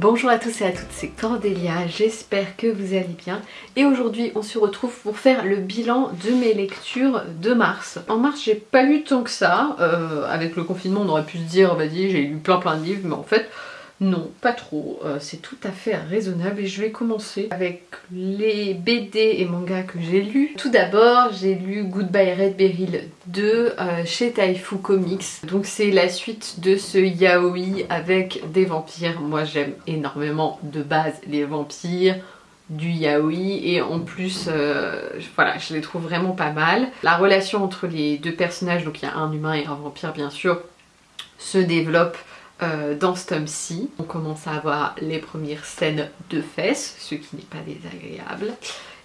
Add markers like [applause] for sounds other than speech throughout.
Bonjour à tous et à toutes, c'est Cordélia, j'espère que vous allez bien et aujourd'hui on se retrouve pour faire le bilan de mes lectures de mars. En mars j'ai pas lu tant que ça, euh, avec le confinement on aurait pu se dire vas-y j'ai lu plein plein de livres mais en fait non, pas trop, euh, c'est tout à fait raisonnable et je vais commencer avec les BD et mangas que j'ai lus. Tout d'abord, j'ai lu Goodbye Red Beryl 2 euh, chez Taifu Comics. Donc c'est la suite de ce yaoi avec des vampires. Moi j'aime énormément de base les vampires, du yaoi et en plus euh, voilà je les trouve vraiment pas mal. La relation entre les deux personnages, donc il y a un humain et un vampire bien sûr, se développe euh, dans ce tome-ci. On commence à avoir les premières scènes de fesses, ce qui n'est pas désagréable.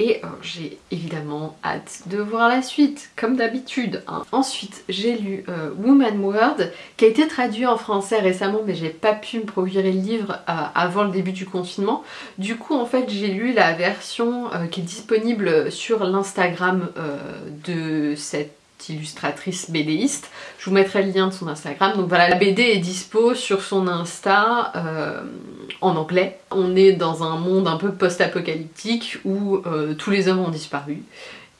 Et euh, j'ai évidemment hâte de voir la suite, comme d'habitude. Hein. Ensuite, j'ai lu euh, Woman World, qui a été traduit en français récemment, mais j'ai pas pu me procurer le livre avant le début du confinement. Du coup, en fait, j'ai lu la version qui est disponible sur l'Instagram de cette illustratrice BDiste. Je vous mettrai le lien de son Instagram. Donc voilà, la BD est dispo sur son Insta euh, en anglais. On est dans un monde un peu post-apocalyptique où euh, tous les hommes ont disparu.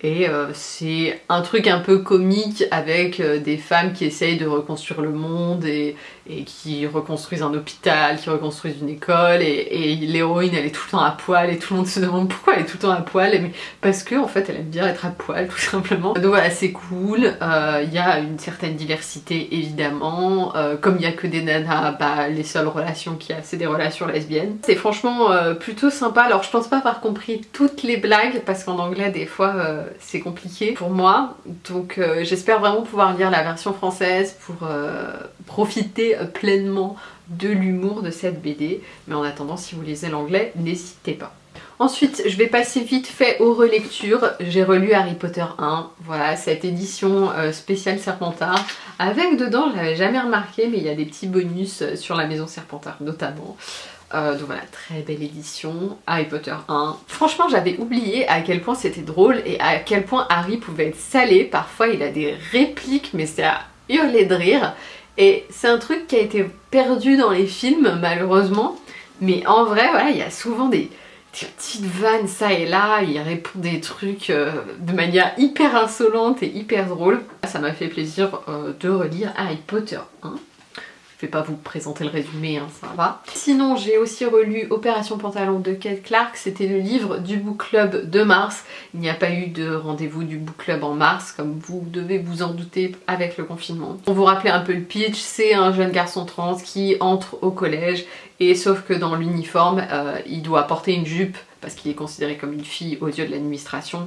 Et euh, c'est un truc un peu comique avec des femmes qui essayent de reconstruire le monde et, et qui reconstruisent un hôpital, qui reconstruisent une école. Et, l'héroïne elle est tout le temps à poil et tout le monde se demande pourquoi elle est tout le temps à poil. Mais parce que en fait elle aime bien être à poil tout [laughs] simplement. Donc voilà c'est cool. Euh, il y a une certaine diversité évidemment. Euh, comme il y a que des nanas bah les seules relations qu'il y a c'est des relations lesbiennes. C'est franchement euh, plutôt sympa. Alors je pense pas avoir compris toutes les blagues parce qu'en anglais des fois c'est compliqué pour moi donc j'espère vraiment pouvoir lire la version française pour profiter pleinement de l'humour de cette BD. Mais en attendant, si vous lisez l'anglais, n'hésitez pas. Ensuite, je vais passer vite fait aux relectures. J'ai relu Harry Potter 1, voilà, cette édition euh, spéciale Serpentard. Avec dedans, je l'avais jamais remarqué, mais il y a des petits bonus euh, sur la maison Serpentard notamment. Euh, donc voilà, très belle édition, Harry Potter 1. Franchement, j'avais oublié à quel point c'était drôle et à quel point Harry pouvait être salé. Parfois, il a des répliques, mais c'est à hurler de rire. Et c'est un truc qui a été perdu dans les films malheureusement. Mais en vrai, voilà, il y a souvent des, petites vannes ça et là, il répond des trucs euh, de manière hyper insolente et hyper drôle. Ça m'a fait plaisir euh, de relire Harry Potter 1. Je vais pas vous présenter le résumé, hein, ça va. Sinon, j'ai aussi relu Opération Pantalon de Kate Clark, c'était le livre du book club de mars. Il n'y a pas eu de rendez-vous du book club en mars, comme vous devez vous en douter avec le confinement. Pour vous rappeler un peu le pitch, c'est un jeune garçon trans qui entre au collège, et sauf que dans l'uniforme, euh, il doit porter une jupe, parce qu'il est considéré comme une fille aux yeux de l'administration,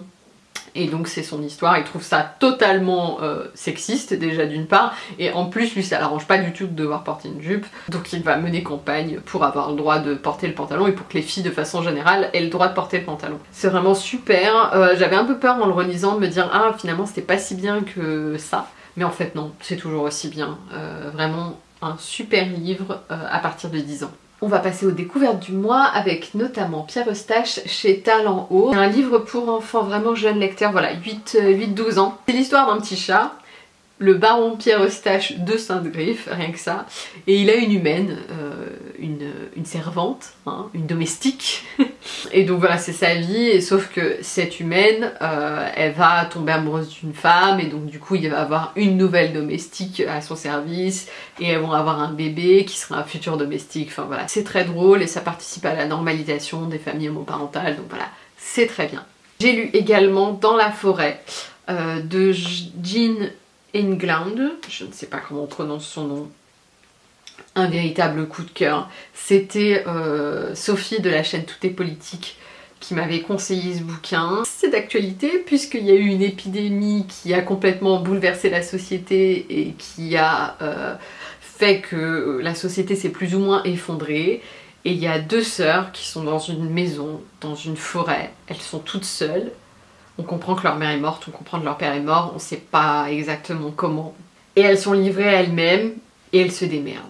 et donc c'est son histoire, il trouve ça totalement euh, sexiste déjà d'une part, et en plus lui ça l'arrange pas du tout de devoir porter une jupe, donc il va mener campagne pour avoir le droit de porter le pantalon et pour que les filles de façon générale aient le droit de porter le pantalon. C'est vraiment super, euh, j'avais un peu peur en le relisant de me dire ah finalement c'était pas si bien que ça, mais en fait non, c'est toujours aussi bien, euh, vraiment un super livre à partir de 10 ans. On va passer aux découvertes du mois avec notamment Pierre Eustache chez Talent Haut. Un livre pour enfants vraiment jeunes lecteurs, voilà, 8-12 ans. C'est l'histoire d'un petit chat le baron Pierre Eustache de Sainte-Griffe, rien que ça. Et il a une humaine, euh, une, servante, hein, une domestique. [laughs] et donc voilà, c'est sa vie, sauf que cette humaine, euh, elle va tomber amoureuse d'une femme, et donc du coup il va avoir une nouvelle domestique à son service, et elles vont avoir un bébé qui sera un futur domestique. Enfin voilà, c'est très drôle, et ça participe à la normalisation des familles homoparentales, donc voilà, c'est très bien. J'ai lu également Dans la forêt euh, de Jean England, je ne sais pas comment on prononce son nom, un véritable coup de cœur. C'était euh, Sophie de la chaîne Tout est politique qui m'avait conseillé ce bouquin. C'est d'actualité puisqu'il y a eu une épidémie qui a complètement bouleversé la société et qui a euh, fait que la société s'est plus ou moins effondrée. Et il y a deux sœurs qui sont dans une maison, dans une forêt. Elles sont toutes seules on comprend que leur mère est morte, on comprend que leur père est mort, on sait pas exactement comment. Et elles sont livrées à elles-mêmes et elles se démerdent.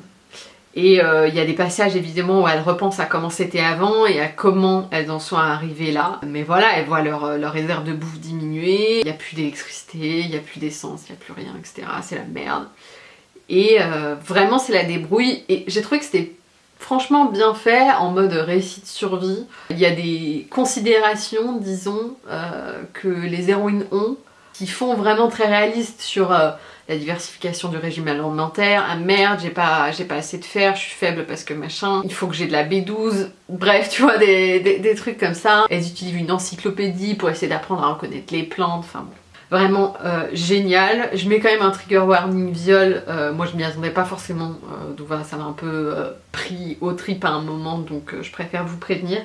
Et euh, il y a des passages évidemment où elles repensent à comment c'était avant et à comment elles en sont arrivées là. Mais voilà, elles voient leur, leur réserve de bouffe diminuer, il n'y a plus d'électricité, il n'y a plus d'essence, il n'y a plus rien, etc. C'est la merde. Et euh, vraiment c'est la débrouille et j'ai trouvé que c'était franchement bien fait, en mode récit de survie. Il y a des considérations, disons, euh, que les héroïnes ont, qui font vraiment très réaliste sur euh, la diversification du régime alimentaire, ah merde, j'ai pas, pas assez de fer, je suis faible parce que machin, il faut que j'ai de la B12, bref, tu vois, des, trucs comme ça. Elles utilisent une encyclopédie pour essayer d'apprendre à reconnaître les plantes, enfin bon. Vraiment euh, génial. Je mets quand même un trigger warning viol. Euh, moi je m'y attendais pas forcément. Euh, donc voilà, ça m'a un peu pris au trip à un moment. Donc je préfère vous prévenir.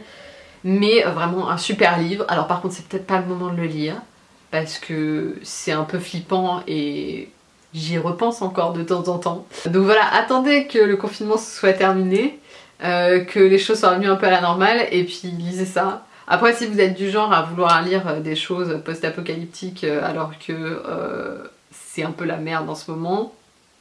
Mais vraiment un super livre. Alors par contre c'est peut-être pas le moment de le lire. Parce que c'est un peu flippant et j'y repense encore de temps en temps. Donc voilà, attendez que le confinement soit terminé. que les choses soient revenues un peu à la normale. Et puis lisez ça. Après, si vous êtes du genre à vouloir lire euh, des choses post-apocalyptiques euh, alors que euh, c'est un peu la merde en ce moment,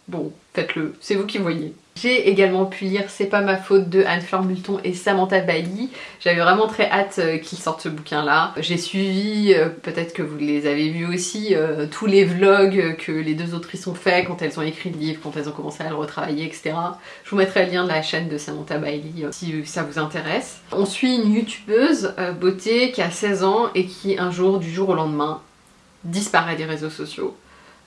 bon, faites-le, c'est vous qui voyez. J'ai également pu lire C'est pas ma faute de Anne-Fleur Multon et Samantha Bailly. J'avais vraiment très hâte euh, qu'ils sortent ce bouquin là. J'ai suivi, euh, peut-être que vous les avez vus aussi, euh, tous les vlogs que les deux autrices ont fait quand elles ont écrit le livre, quand elles ont commencé à le retravailler, etc. Je vous mettrai le lien de la chaîne de Samantha Bailey si ça vous intéresse. On suit une youtubeuse beauté qui a 16 ans et qui un jour, du jour au lendemain, disparaît des réseaux sociaux.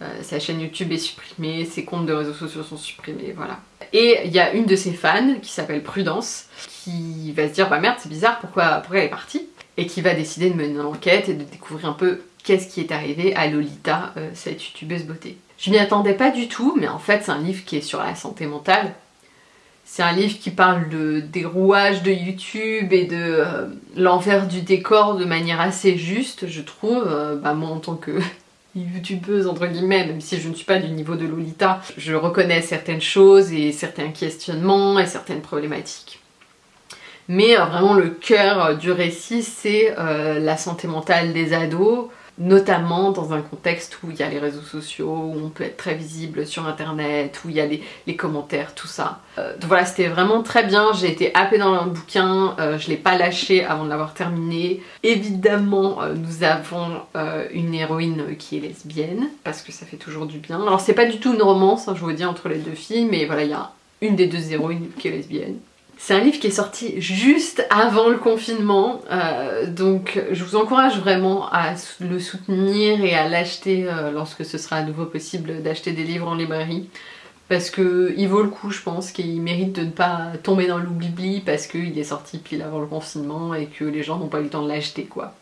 Euh, sa chaîne YouTube est supprimée, ses comptes de réseaux sociaux sont supprimés, voilà. Et il y a une de ses fans qui s'appelle Prudence qui va se dire bah merde c'est bizarre pourquoi, pourquoi elle est partie? Et qui va décider de mener une enquête et de découvrir un peu qu'est-ce qui est arrivé à Lolita, euh, cette youtubeuse beauté. Je m'y attendais pas du tout mais en fait c'est un livre qui est sur la santé mentale. C'est un livre qui parle de, des rouages de YouTube et de euh, l'envers du décor de manière assez juste, je trouve. bah moi en tant que youtubeuse entre guillemets, même si je ne suis pas du niveau de Lolita, je reconnais certaines choses et certains questionnements et certaines problématiques. Mais euh, vraiment le cœur du récit, c'est euh, la santé mentale des ados, notamment dans un contexte où il y a les réseaux sociaux, où on peut être très visible sur internet, où il y a les, commentaires, tout ça. Euh, donc voilà, c'était vraiment très bien, j'ai été happée dans le bouquin, euh, je l'ai pas lâché avant de l'avoir terminé. Évidemment, euh, nous avons une héroïne qui est lesbienne, parce que ça fait toujours du bien. Alors c'est pas du tout une romance, hein, je vous dis, entre les deux filles, mais voilà, il y a une des deux héroïnes qui est lesbienne. C'est un livre qui est sorti juste avant le confinement, euh, donc je vous encourage vraiment à le soutenir et à l'acheter euh, lorsque ce sera à nouveau possible d'acheter des livres en librairie. Parce qu'il vaut le coup, je pense, qu'il mérite de ne pas tomber dans l'oubli parce qu'il est sorti pile avant le confinement et que les gens n'ont pas eu le temps de l'acheter, quoi.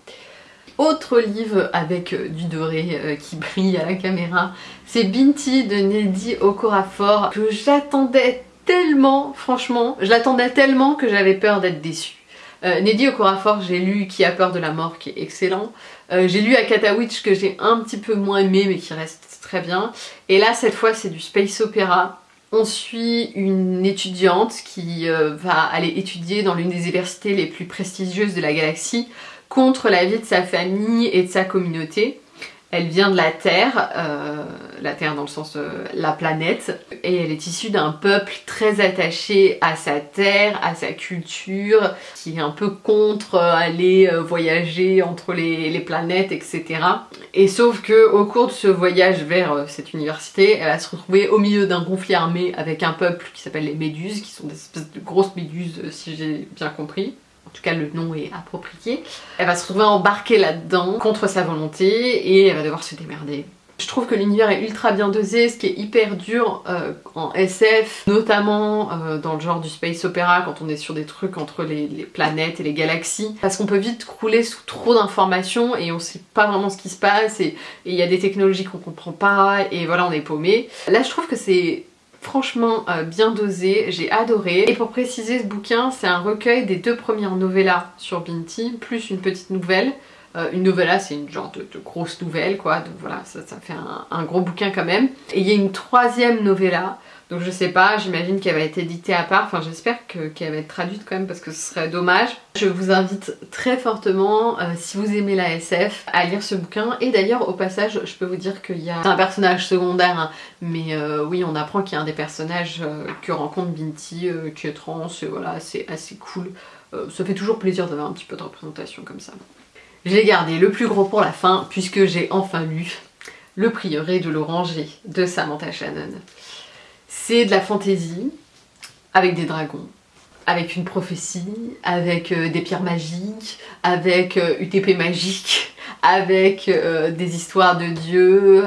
Autre livre avec euh, du doré qui brille à la caméra, c'est Binti de Neddy Okorafor que j'attendais tellement, franchement, je l'attendais tellement que j'avais peur d'être déçue. Euh, Neddy Okorafor, j'ai lu Qui a peur de la mort, qui est excellent. Euh, j'ai lu Akata Witch, que j'ai un petit peu moins aimé, mais qui reste très bien. Et là, cette fois, c'est du space opéra. On suit une étudiante qui euh, va aller étudier dans l'une des universités les plus prestigieuses de la galaxie contre la vie de sa famille et de sa communauté. Elle vient de la Terre, euh, la Terre dans le sens euh, la planète, et elle est issue d'un peuple très attaché à sa terre, à sa culture, qui est un peu contre euh, aller voyager entre les, planètes, etc. Et sauf que au cours de ce voyage vers cette université, elle va se retrouver au milieu d'un conflit armé avec un peuple qui s'appelle les Méduses, qui sont des espèces de grosses méduses si j'ai bien compris en tout cas le nom est approprié, elle va se retrouver embarquée là-dedans contre sa volonté et elle va devoir se démerder. Je trouve que l'univers est ultra bien dosé, ce qui est hyper dur euh, en SF, notamment euh, dans le genre du space opéra, quand on est sur des trucs entre les, planètes et les galaxies, parce qu'on peut vite crouler sous trop d'informations et on sait pas vraiment ce qui se passe et il y a des technologies qu'on comprend pas et voilà on est paumé. Là je trouve que c'est franchement euh, bien dosé, j'ai adoré. Et pour préciser, ce bouquin, c'est un recueil des deux premières novellas sur Binti, plus une petite nouvelle. Euh, une novella, c'est une genre de, grosse nouvelle, quoi, donc voilà, ça, fait un, un, gros bouquin quand même. Et il y a une troisième novella donc je sais pas, j'imagine qu'elle va être éditée à part, enfin j'espère qu'elle va être traduite quand même parce que ce serait dommage. Je vous invite très fortement, euh, si vous aimez la SF, à lire ce bouquin. Et d'ailleurs au passage, je peux vous dire qu'il y a un personnage secondaire, hein, mais euh, oui on apprend qu'il y a un des personnages euh, que rencontre Binti, qui est trans, et voilà c'est assez cool. ça fait toujours plaisir d'avoir un petit peu de représentation comme ça. J'ai gardé le plus gros pour la fin puisque j'ai enfin lu Le prieuré de l'oranger de Samantha Shannon. C'est de la fantaisie avec des dragons. avec une prophétie, avec euh, des pierres magiques, avec UTP euh, magique, [laughs] avec euh, des histoires de dieux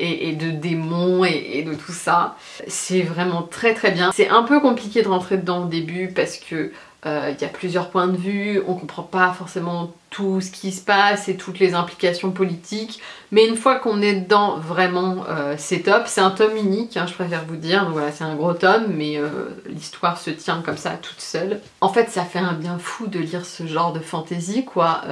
et, de démons et, de tout ça. C'est vraiment très très bien. C'est un peu compliqué de rentrer dedans au début parce que il y a plusieurs points de vue, on comprend pas forcément tout ce qui se passe et toutes les implications politiques, mais une fois qu'on est dedans, vraiment, c'est top. C'est un tome unique, hein, je préfère vous dire, donc voilà, c'est un gros tome, mais l'histoire se tient comme ça, toute seule. En fait, ça fait un bien fou de lire ce genre de fantasy, quoi,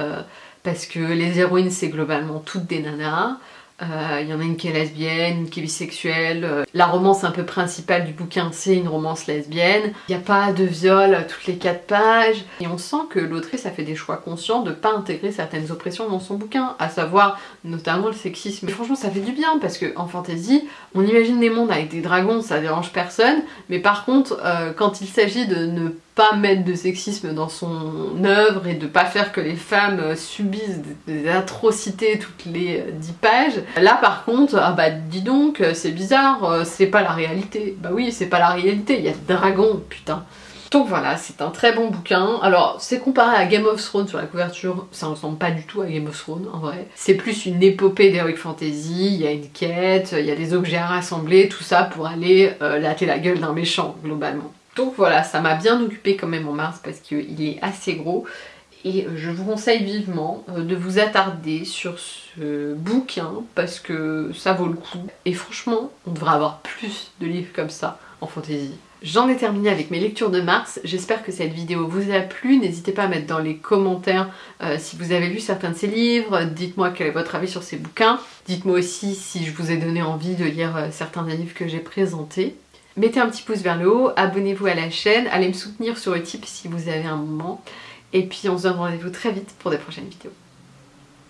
parce que les héroïnes, c'est globalement toutes des nanas, euh, il y en a une qui est lesbienne, une qui est bisexuelle. Euh, la romance un peu principale du bouquin, c'est une romance lesbienne. Il n'y a pas de viol toutes les quatre pages. Et on sent que l'autrice a fait des choix conscients de pas intégrer certaines oppressions dans son bouquin, à savoir notamment le sexisme. Et franchement, ça fait du bien parce que en fantasy, on imagine des mondes avec des dragons, ça dérange personne. Mais par contre, euh, quand il s'agit de ne pas mettre de sexisme dans son œuvre et de pas faire que les femmes euh, subissent des atrocités toutes les euh, dix pages. Là par contre, ah bah dis donc, euh, c'est bizarre, c'est pas la réalité. Bah oui, c'est pas la réalité, il y a des dragons, putain. Donc voilà, c'est un très bon bouquin. Alors, c'est comparé à Game of Thrones sur la couverture, ça ressemble pas du tout à Game of Thrones en vrai. C'est plus une épopée d'Heroic Fantasy, il y a une quête, il y a des objets à rassembler, tout ça pour aller euh, latter la gueule d'un méchant, globalement. Donc voilà, ça m'a bien occupé quand même en mars parce qu'il est assez gros. Et je vous conseille vivement euh, de vous attarder sur ce bouquin parce que ça vaut le coup. Et franchement, on devrait avoir plus de livres comme ça en fantasy. J'en ai terminé avec mes lectures de mars, j'espère que cette vidéo vous a plu, n'hésitez pas à mettre dans les commentaires euh, si vous avez lu certains de ces livres, dites-moi quel est votre avis sur ces bouquins, dites-moi aussi si je vous ai donné envie de lire euh, certains des livres que j'ai présentés. Mettez un petit pouce vers le haut, abonnez-vous à la chaîne, allez me soutenir sur Utip si vous avez un moment. Et puis on se donne rendez-vous très vite pour des prochaines vidéos.